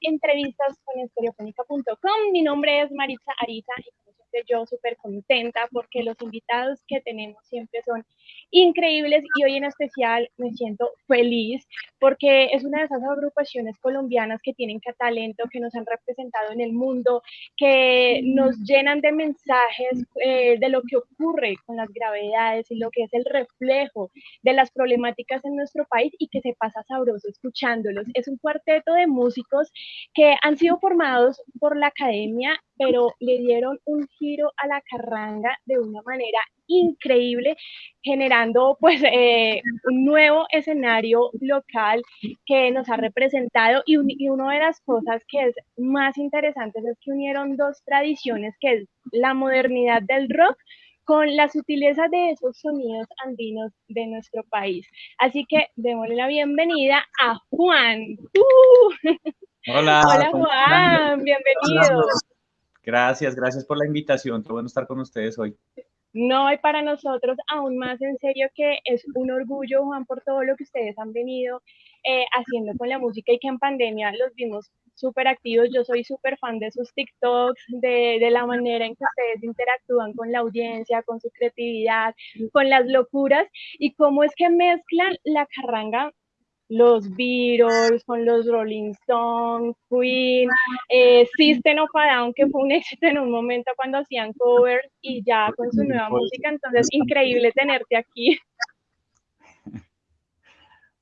entrevistas con estereofónica.com. Mi nombre es Maritza Arita y como siempre yo súper contenta porque los invitados que tenemos siempre son increíbles y hoy en especial me siento feliz porque es una de esas agrupaciones colombianas que tienen talento, que nos han representado en el mundo, que nos llenan de mensajes eh, de lo que ocurre con las gravedades y lo que es el reflejo de las problemáticas en nuestro país y que se pasa sabroso escuchándolos. Es un cuarteto de músicos que han sido formados por la academia, pero le dieron un giro a la carranga de una manera increíble, generando pues eh, un nuevo escenario local que nos ha representado y, y una de las cosas que es más interesantes es que unieron dos tradiciones, que es la modernidad del rock con la sutileza de esos sonidos andinos de nuestro país. Así que démosle la bienvenida a Juan. ¡Uh! Hola. Hola Juan, bienvenido. Gracias, gracias por la invitación. Qué bueno estar con ustedes hoy. No, hay para nosotros aún más en serio que es un orgullo, Juan, por todo lo que ustedes han venido eh, haciendo con la música y que en pandemia los vimos súper activos. Yo soy súper fan de sus TikToks, de, de, la manera en que ustedes interactúan con la audiencia, con su creatividad, con las locuras y cómo es que mezclan la carranga los Beatles, con los Rolling Stones, Queen, eh, System of a Down, que fue un éxito en un momento cuando hacían covers y ya con su nueva música, entonces increíble tenerte aquí.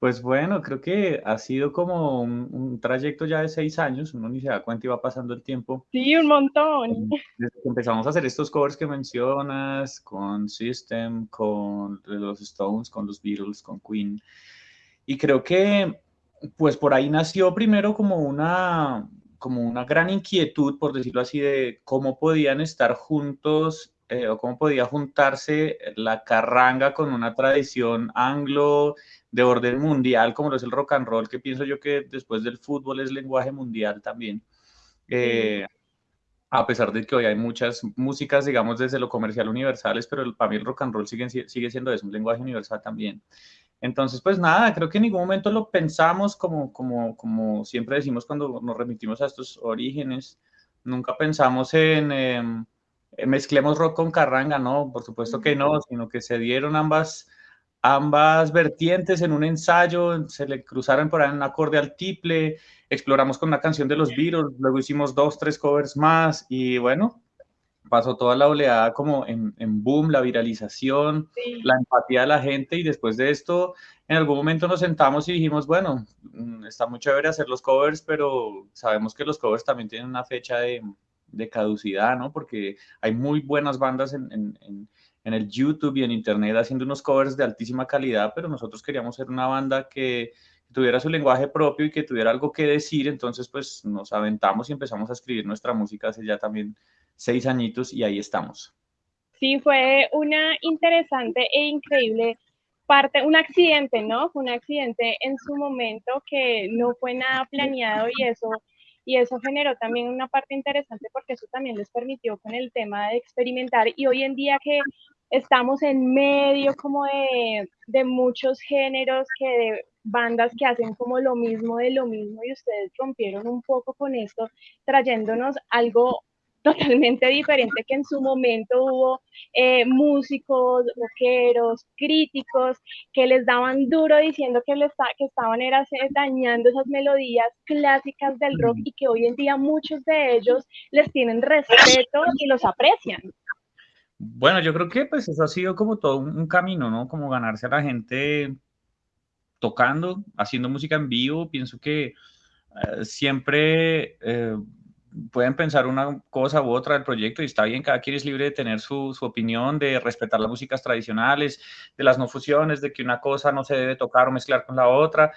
Pues bueno, creo que ha sido como un, un, trayecto ya de seis años, uno ni se da cuenta y va pasando el tiempo. Sí, un montón. Desde que empezamos a hacer estos covers que mencionas, con System, con los Stones, con los Beatles, con Queen, y creo que, pues por ahí nació primero como una, como una gran inquietud, por decirlo así, de cómo podían estar juntos eh, o cómo podía juntarse la carranga con una tradición anglo de orden mundial, como lo es el rock and roll, que pienso yo que después del fútbol es lenguaje mundial también. Eh, a pesar de que hoy hay muchas músicas, digamos, desde lo comercial universales, pero para mí el rock and roll sigue, sigue siendo eso, un lenguaje universal también. Entonces, pues nada, creo que en ningún momento lo pensamos como, como, como siempre decimos cuando nos remitimos a estos orígenes. Nunca pensamos en eh, mezclemos rock con carranga, no, por supuesto que no, sino que se dieron ambas, ambas vertientes en un ensayo, se le cruzaron por ahí un acorde al tiple, exploramos con una canción de los Beatles, luego hicimos dos, tres covers más y bueno, pasó toda la oleada como en, en boom, la viralización, sí. la empatía de la gente y después de esto, en algún momento nos sentamos y dijimos, bueno, mm, está muy chévere hacer los covers, pero sabemos que los covers también tienen una fecha de, de caducidad, ¿no? Porque hay muy buenas bandas en, en, en, el YouTube y en Internet haciendo unos covers de altísima calidad, pero nosotros queríamos ser una banda que tuviera su lenguaje propio y que tuviera algo que decir, entonces pues nos aventamos y empezamos a escribir nuestra música hace ya también seis añitos y ahí estamos. Sí, fue una interesante e increíble parte, un accidente, ¿no? Fue un accidente en su momento que no fue nada planeado y eso, y eso generó también una parte interesante porque eso también les permitió con el tema de experimentar y hoy en día que estamos en medio como de, de muchos géneros, que de bandas que hacen como lo mismo de lo mismo y ustedes rompieron un poco con esto, trayéndonos algo totalmente diferente que en su momento hubo eh, músicos, rockeros, críticos que les daban duro diciendo que, les, que estaban era, dañando esas melodías clásicas del rock y que hoy en día muchos de ellos les tienen respeto y los aprecian. Bueno, yo creo que pues eso ha sido como todo un, camino, ¿no? Como ganarse a la gente tocando, haciendo música en vivo. Pienso que uh, siempre... Eh, pueden pensar una cosa u otra del proyecto y está bien, cada quien es libre de tener su, su, opinión, de respetar las músicas tradicionales, de las no fusiones, de que una cosa no se debe tocar o mezclar con la otra.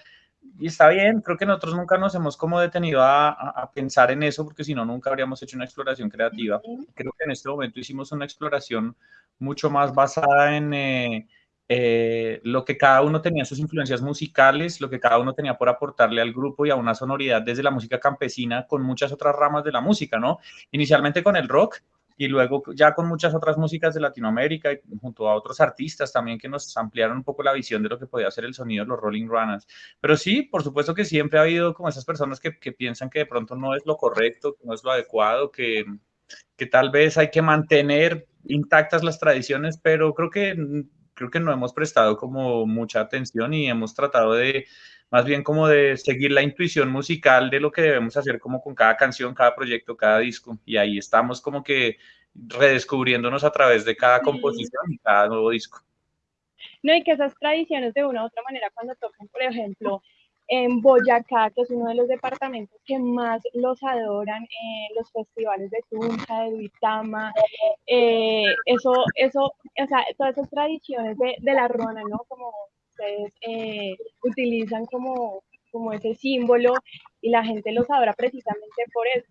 Y está bien, creo que nosotros nunca nos hemos como detenido a, a, pensar en eso, porque si no, nunca habríamos hecho una exploración creativa. Creo que en este momento hicimos una exploración mucho más basada en... Eh, eh, lo que cada uno tenía sus influencias musicales, lo que cada uno tenía por aportarle al grupo y a una sonoridad desde la música campesina con muchas otras ramas de la música, ¿no? Inicialmente con el rock, y luego ya con muchas otras músicas de Latinoamérica y junto a otros artistas también que nos ampliaron un poco la visión de lo que podía ser el sonido de los Rolling Runners. Pero sí, por supuesto que siempre ha habido como esas personas que, piensan que de pronto no es lo correcto, no es lo adecuado, que, que tal vez hay que mantener intactas las tradiciones, pero creo que, creo que no hemos prestado como mucha atención y hemos tratado de más bien como de seguir la intuición musical de lo que debemos hacer como con cada canción, cada proyecto, cada disco. Y ahí estamos como que redescubriéndonos a través de cada composición y cada nuevo disco. No, y que esas tradiciones de una u otra manera cuando tocan, por ejemplo, en Boyacá, que es uno de los departamentos que más los adoran, eh, los festivales de Tunja, de Duitama, eh, eso, eso, o sea, todas esas tradiciones de, de la rona, ¿no? Como ustedes eh, utilizan como, como ese símbolo y la gente los adora precisamente por eso,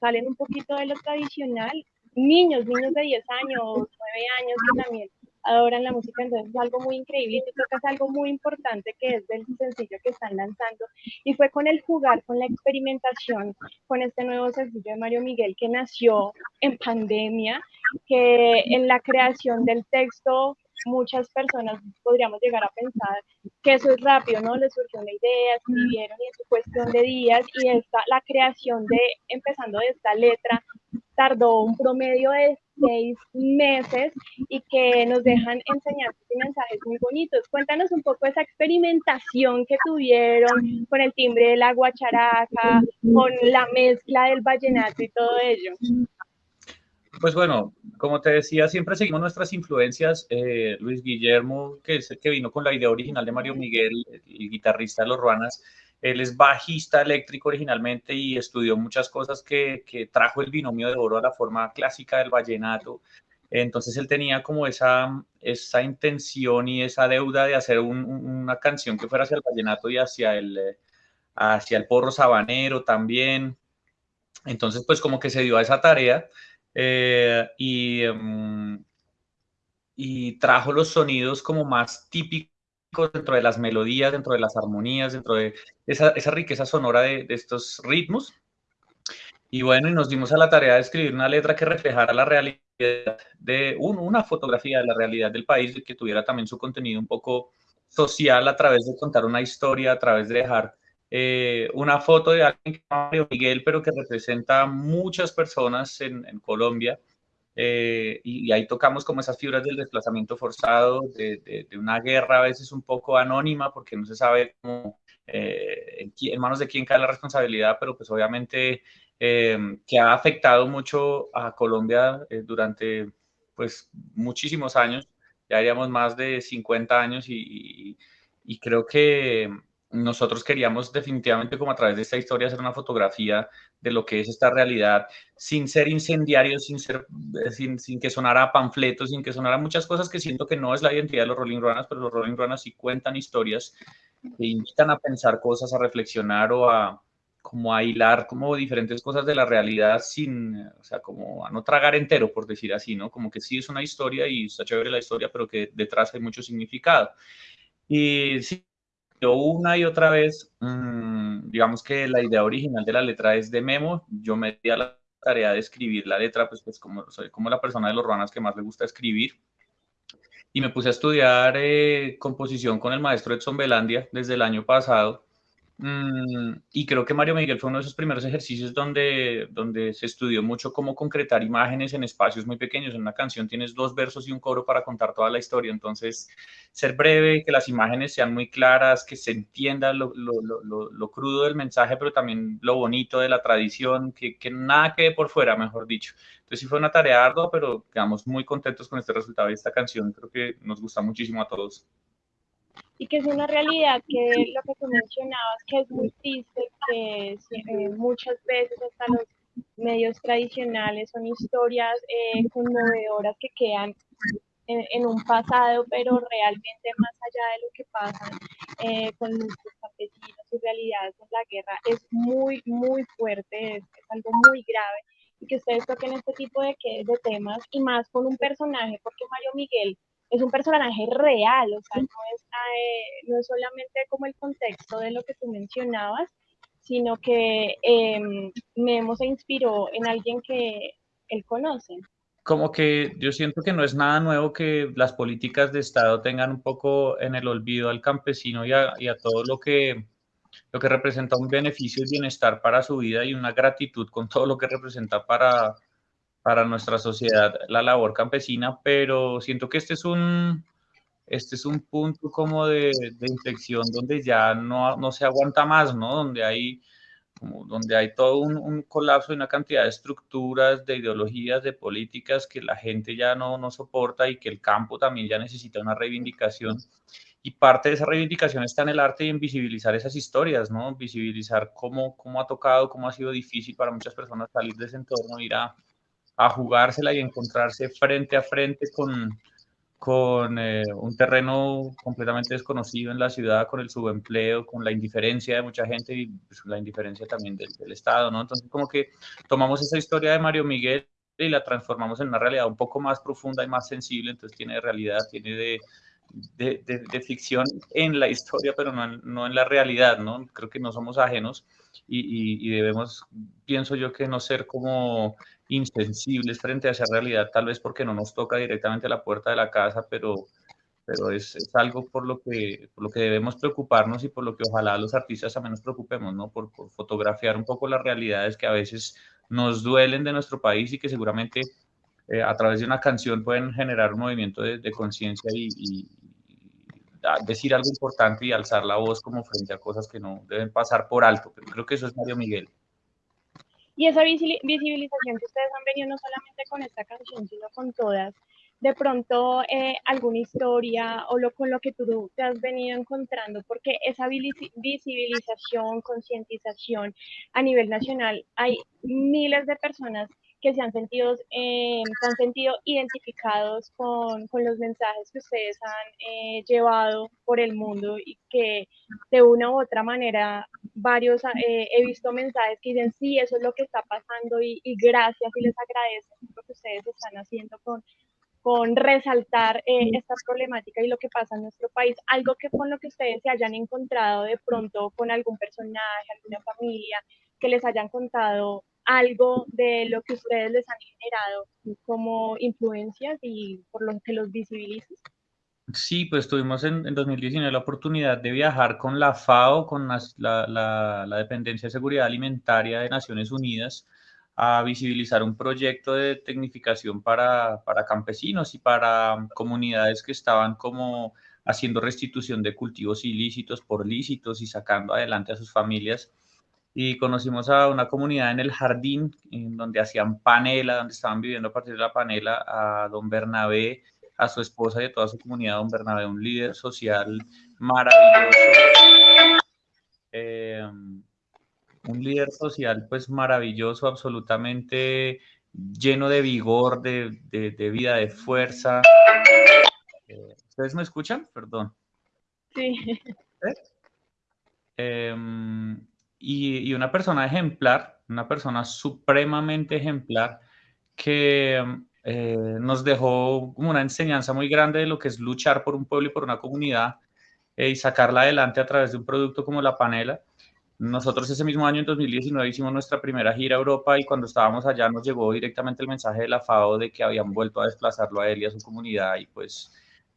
salen un poquito de lo tradicional, niños, niños de 10 años, 9 años también adoran la música, entonces es algo muy increíble y creo que es algo muy importante que es del sencillo que están lanzando y fue con el jugar, con la experimentación, con este nuevo sencillo de Mario Miguel que nació en pandemia, que en la creación del texto muchas personas podríamos llegar a pensar que eso es rápido, ¿no? Les surgió una idea, escribieron y es cuestión de días y esta, la creación de, empezando de esta letra, tardó un promedio de seis meses y que nos dejan enseñar y mensajes muy bonitos. Cuéntanos un poco esa experimentación que tuvieron con el timbre de la guacharaca, con la mezcla del vallenato y todo ello. Pues bueno, como te decía, siempre seguimos nuestras influencias. Eh, Luis Guillermo, que es que vino con la idea original de Mario Miguel, el guitarrista de los Ruanas, él es bajista eléctrico originalmente y estudió muchas cosas que, que, trajo el binomio de oro a la forma clásica del vallenato. Entonces él tenía como esa, esa intención y esa deuda de hacer una canción que fuera hacia el vallenato y hacia el, hacia el porro sabanero también. Entonces pues como que se dio a esa tarea eh, y, em, y trajo los sonidos como más típicos dentro de las melodías, dentro de las armonías, dentro de esa, esa riqueza sonora de, de, estos ritmos. Y bueno, y nos dimos a la tarea de escribir una letra que reflejara la realidad de una fotografía de la realidad del país y que tuviera también su contenido un poco social a través de contar una historia, a través de dejar eh, una foto de alguien que Miguel, pero que representa muchas personas en, en Colombia. Eh, y, y, ahí tocamos como esas fibras del desplazamiento forzado, de, de, de, una guerra a veces un poco anónima, porque no se sabe cómo, eh, en, manos de quién cae la responsabilidad, pero pues obviamente eh, que ha afectado mucho a Colombia durante pues muchísimos años, ya haríamos más de 50 años y, y, y creo que nosotros queríamos definitivamente como a través de esta historia hacer una fotografía de lo que es esta realidad, sin ser incendiario, sin, ser, eh, sin, sin que sonara panfletos, sin que sonara muchas cosas que siento que no es la identidad de los Rolling Runners, pero los Rolling Runners sí cuentan historias que invitan a pensar cosas, a reflexionar o a como a hilar como diferentes cosas de la realidad sin, o sea, como a no tragar entero, por decir así, ¿no? Como que sí es una historia y está chévere la historia, pero que detrás hay mucho significado. Y sí, una y otra vez, mmm, digamos que la idea original de la letra es de Memo, yo me di a la tarea de escribir la letra, pues, pues como como la persona de los ruanas que más le gusta escribir, y me puse a estudiar eh, composición con el maestro Edson Belandia desde el año pasado, Mm, y creo que Mario Miguel fue uno de esos primeros ejercicios donde, donde se estudió mucho cómo concretar imágenes en espacios muy pequeños. En una canción tienes dos versos y un coro para contar toda la historia. Entonces, ser breve, que las imágenes sean muy claras, que se entienda lo, lo, lo, lo crudo del mensaje, pero también lo bonito de la tradición, que, que nada quede por fuera, mejor dicho. Entonces, sí fue una tarea ardua, pero quedamos muy contentos con este resultado de esta canción. Creo que nos gusta muchísimo a todos y que es una realidad que lo que tú mencionabas, que es muy triste, que eh, muchas veces hasta los medios tradicionales son historias eh, conmovedoras que quedan en, en, un pasado, pero realmente más allá de lo que pasa eh, con nuestros campesinos y realidades en la guerra, es muy, muy fuerte, es, es algo muy grave. Y que ustedes toquen este tipo de, de temas y más con un personaje, porque Mario Miguel es un personaje real, o sea, no es, eh, no es solamente como el contexto de lo que tú mencionabas, sino que eh, Memo se inspiró en alguien que él conoce. como que yo siento que no es nada nuevo que las políticas de Estado tengan un poco en el olvido al campesino y a, y a todo lo que, lo que representa un beneficio y bienestar para su vida y una gratitud con todo lo que representa para, para nuestra sociedad la labor campesina, pero siento que este es un, este es un punto como de, de inflexión donde ya no, no se aguanta más, ¿no? Donde hay donde hay todo un, colapso de una cantidad de estructuras, de ideologías, de políticas que la gente ya no, no soporta y que el campo también ya necesita una reivindicación. Y parte de esa reivindicación está en el arte y en visibilizar esas historias, ¿no? Visibilizar cómo, cómo ha tocado, cómo ha sido difícil para muchas personas salir de ese entorno, ir a, a jugársela y encontrarse frente a frente con, con eh, un terreno completamente desconocido en la ciudad, con el subempleo, con la indiferencia de mucha gente y pues, la indiferencia también del, Estado, ¿no? Entonces, como que tomamos esa historia de Mario Miguel y la transformamos en una realidad un poco más profunda y más sensible, entonces tiene de realidad, tiene de, de, de, ficción en la historia, pero no, no, en la realidad, ¿no? Creo que no somos ajenos y, y, debemos, pienso yo, que no ser como insensibles frente a esa realidad, tal vez porque no nos toca directamente la puerta de la casa, pero, pero es, es algo por lo, que, por lo que debemos preocuparnos y por lo que ojalá los artistas también nos preocupemos, ¿no? Por, por fotografiar un poco las realidades que a veces nos duelen de nuestro país y que seguramente eh, a través de una canción pueden generar un movimiento de, de conciencia y, y, decir algo importante y alzar la voz como frente a cosas que no deben pasar por alto. Pero creo que eso es Mario Miguel. Y esa visibilización que ustedes han venido no solamente con esta canción, sino con todas, de pronto eh, alguna historia o lo con lo que tú te has venido encontrando, porque esa visibilización, concientización a nivel nacional, hay miles de personas que se han sentido, eh, se han sentido identificados con, con, los mensajes que ustedes han eh, llevado por el mundo y que de una u otra manera varios eh, he visto mensajes que dicen sí, eso es lo que está pasando y, y gracias y les agradezco lo que ustedes están haciendo con, con resaltar esta problemática y lo que pasa en nuestro país, algo que con lo que ustedes se hayan encontrado de pronto con algún personaje, alguna familia, que les hayan contado algo de lo que ustedes les han generado como influencias y por lo que los visibilizan? Sí, pues tuvimos en, en 2019 la oportunidad de viajar con la FAO, con la, la, la, Dependencia de Seguridad Alimentaria de Naciones Unidas, a visibilizar un proyecto de tecnificación para, para campesinos y para comunidades que estaban como haciendo restitución de cultivos ilícitos por lícitos y sacando adelante a sus familias y conocimos a una comunidad en el jardín, en donde hacían panela, donde estaban viviendo a partir de la panela, a don Bernabé, a su esposa y a toda su comunidad, don Bernabé, un líder social maravilloso, eh, un líder social pues maravilloso, absolutamente lleno de vigor, de, de, vida, de fuerza. Eh, ¿Ustedes me escuchan? Perdón. Sí. ¿Eh? Y, una persona ejemplar, una persona supremamente ejemplar que eh, nos dejó como una enseñanza muy grande de lo que es luchar por un pueblo y por una comunidad eh, y sacarla adelante a través de un producto como la panela. Nosotros ese mismo año, en 2019, hicimos nuestra primera gira a Europa y cuando estábamos allá nos llegó directamente el mensaje de la FAO de que habían vuelto a desplazarlo a él y a su comunidad y pues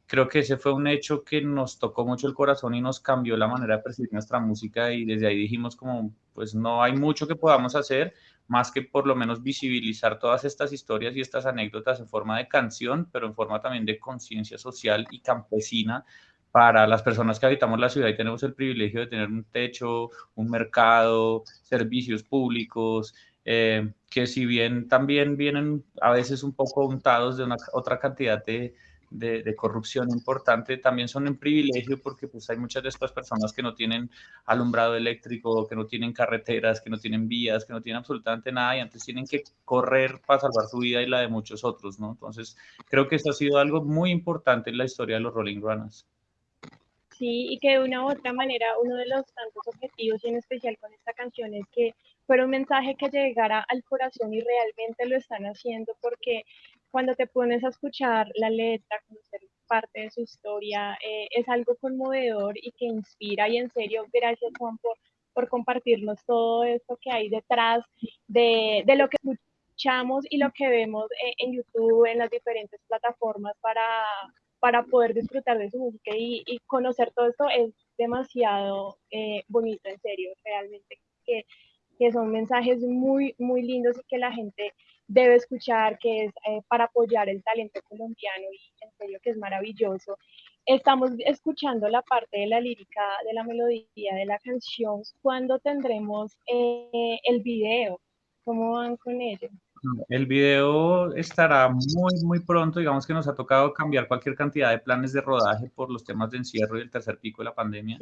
creo que ese fue un hecho que nos tocó mucho el corazón y nos cambió la manera de percibir nuestra música y desde ahí dijimos como, pues no hay mucho que podamos hacer más que por lo menos visibilizar todas estas historias y estas anécdotas en forma de canción, pero en forma también de conciencia social y campesina para las personas que habitamos la ciudad y tenemos el privilegio de tener un techo, un mercado, servicios públicos, eh, que si bien también vienen a veces un poco untados de una otra cantidad de, de, corrupción importante también son un privilegio porque pues hay muchas de estas personas que no tienen alumbrado eléctrico, que no tienen carreteras, que no tienen vías, que no tienen absolutamente nada y antes tienen que correr para salvar su vida y la de muchos otros, ¿no? Entonces creo que esto ha sido algo muy importante en la historia de los Rolling Runners. Sí, y que de una u otra manera uno de los tantos objetivos y en especial con esta canción es que fuera un mensaje que llegara al corazón y realmente lo están haciendo porque cuando te pones a escuchar la letra, conocer parte de su historia, eh, es algo conmovedor y que inspira. Y en serio, gracias Juan por, por compartirnos todo esto que hay detrás de, de lo que escuchamos y lo que vemos eh, en YouTube, en las diferentes plataformas para, para poder disfrutar de su música y, conocer todo esto es demasiado eh, bonito, en serio, realmente, que, que, son mensajes muy, muy lindos y que la gente debe escuchar, que es eh, para apoyar el talento colombiano y en serio que es maravilloso. Estamos escuchando la parte de la lírica, de la melodía de la canción. ¿Cuándo tendremos eh, el video? ¿Cómo van con ello? El video estará muy, muy pronto. Digamos que nos ha tocado cambiar cualquier cantidad de planes de rodaje por los temas de encierro y el tercer pico de la pandemia.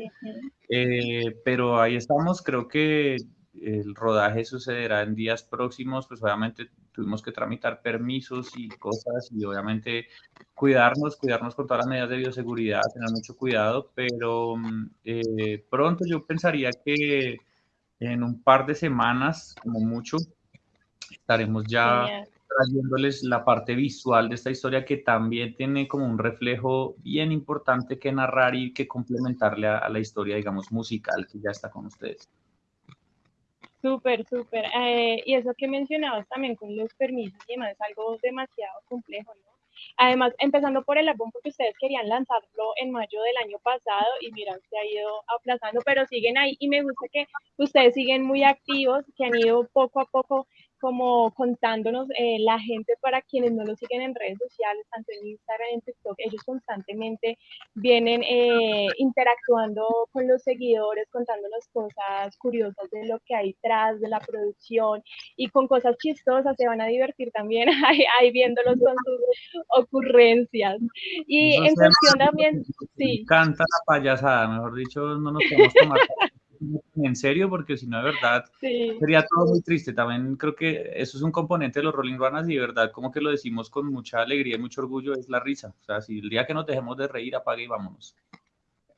Eh, pero ahí estamos. Creo que el rodaje sucederá en días próximos, pues obviamente tuvimos que tramitar permisos y cosas y obviamente cuidarnos, cuidarnos con todas las medidas de bioseguridad, tener mucho cuidado, pero mm, eh, pronto yo pensaría que en un par de semanas, como mucho, estaremos ya trayéndoles la parte visual de esta historia que también tiene como un reflejo bien importante que narrar y que complementarle a la historia, digamos, musical que ya está con ustedes. Súper, súper. Eh, y eso que mencionabas también con los permisos y demás es algo demasiado complejo, ¿no? Además, empezando por el álbum, porque ustedes querían lanzarlo en mayo del año pasado y miran, se ha ido aplazando, pero siguen ahí y me gusta que ustedes siguen muy activos, que han ido poco a poco como contándonos eh, la gente para quienes no lo siguen en redes sociales, tanto en Instagram, en TikTok, ellos constantemente vienen eh, interactuando con los seguidores, contándonos cosas curiosas de lo que hay detrás de la producción y con cosas chistosas, se van a divertir también ahí, viéndolos con sus ocurrencias. Y en cuestión también, sí. Canta la payasada, mejor dicho, no nos podemos tomar en serio, porque si no, de verdad, sería todo muy triste. También creo que eso es un componente de los Rolling Runners y de verdad, como que lo decimos con mucha alegría y mucho orgullo, es la risa. O sea, si el día que nos dejemos de reír, apague y vámonos.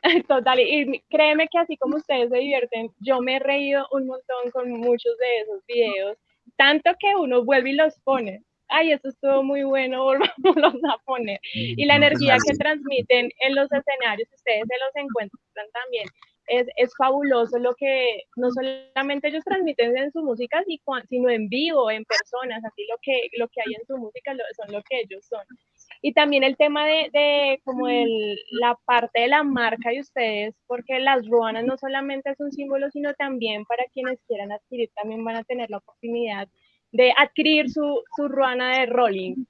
Total, y créeme que así como ustedes se divierten, yo me he reído un montón con muchos de esos videos, tanto que uno vuelve y los pone. Ay, eso estuvo muy bueno, volvamos a poner. Y la energía que transmiten en los escenarios, ustedes se los encuentran también es, es, fabuloso lo que no solamente ellos transmiten en su música, sino en vivo, en personas, así lo que, lo que hay en su música son lo que ellos son. Y también el tema de, de como el, la parte de la marca de ustedes, porque las ruanas no solamente es un símbolo, sino también para quienes quieran adquirir, también van a tener la oportunidad de adquirir su, su ruana de Rolling.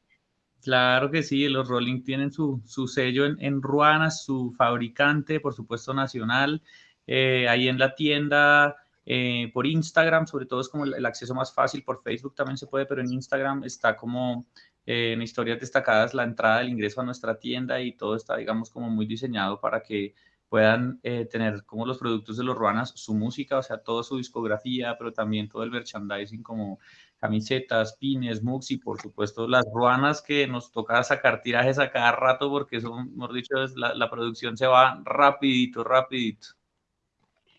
Claro que sí, los Rolling tienen su, su sello en, en, Ruanas, su fabricante, por supuesto, nacional. Eh, ahí en la tienda, eh, por Instagram, sobre todo es como el, acceso más fácil, por Facebook también se puede, pero en Instagram está como eh, en historias destacadas la entrada del ingreso a nuestra tienda y todo está, digamos, como muy diseñado para que puedan tener como los productos de los Ruanas, su música, o sea, toda su discografía, pero también todo el merchandising como camisetas, pines, mugs y por supuesto las ruanas que nos toca sacar tirajes a cada rato porque son, hemos dicho, la, la producción se va rapidito, rapidito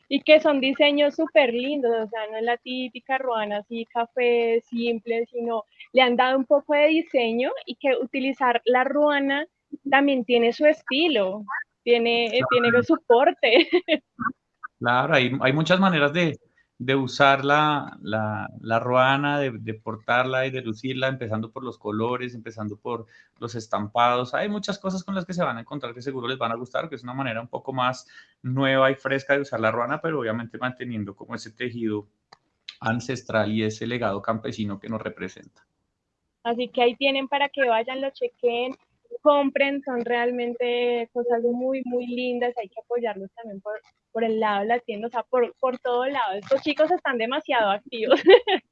y que son diseños súper lindos, o sea, no es la típica ruana así café simple, sino le han dado un poco de diseño y que utilizar la ruana también tiene su estilo, tiene, tiene su soporte. Claro, hay, hay muchas maneras de, de usar la, la, la ruana, de, de, portarla y de lucirla, empezando por los colores, empezando por los estampados. Hay muchas cosas con las que se van a encontrar que seguro les van a gustar, que es una manera un poco más nueva y fresca de usar la ruana, pero obviamente manteniendo como ese tejido ancestral y ese legado campesino que nos representa. Así que ahí tienen para que vayan, lo chequen, compren, son realmente cosas muy, muy lindas, hay que apoyarlos también por, por el lado de la tienda, o sea, por, por todo lado. Estos chicos están demasiado activos.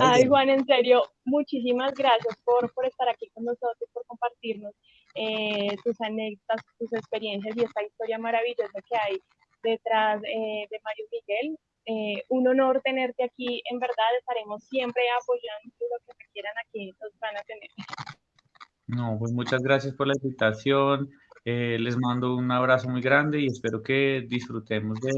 Ay, Juan, en serio, muchísimas gracias por, por estar aquí con nosotros, por compartirnos eh, tus anécdotas, tus experiencias y esta historia maravillosa que hay detrás eh, de Mario Miguel. Eh, un honor tenerte aquí, en verdad estaremos siempre apoyando lo que requieran aquí, nos van a tener. No, pues muchas gracias por la invitación. Eh, les mando un abrazo muy grande y espero que disfrutemos de,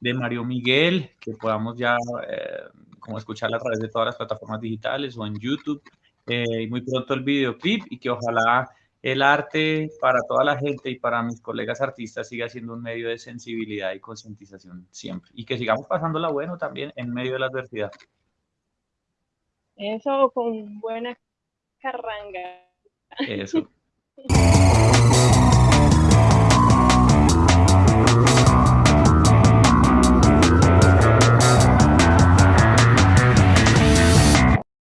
de Mario Miguel, que podamos ya eh, como escucharla a través de todas las plataformas digitales o en YouTube. Eh, y muy pronto el videoclip y que ojalá el arte para toda la gente y para mis colegas artistas siga siendo un medio de sensibilidad y concientización siempre. Y que sigamos pasándola bueno también en medio de la adversidad. Eso con buena carranga. Eso.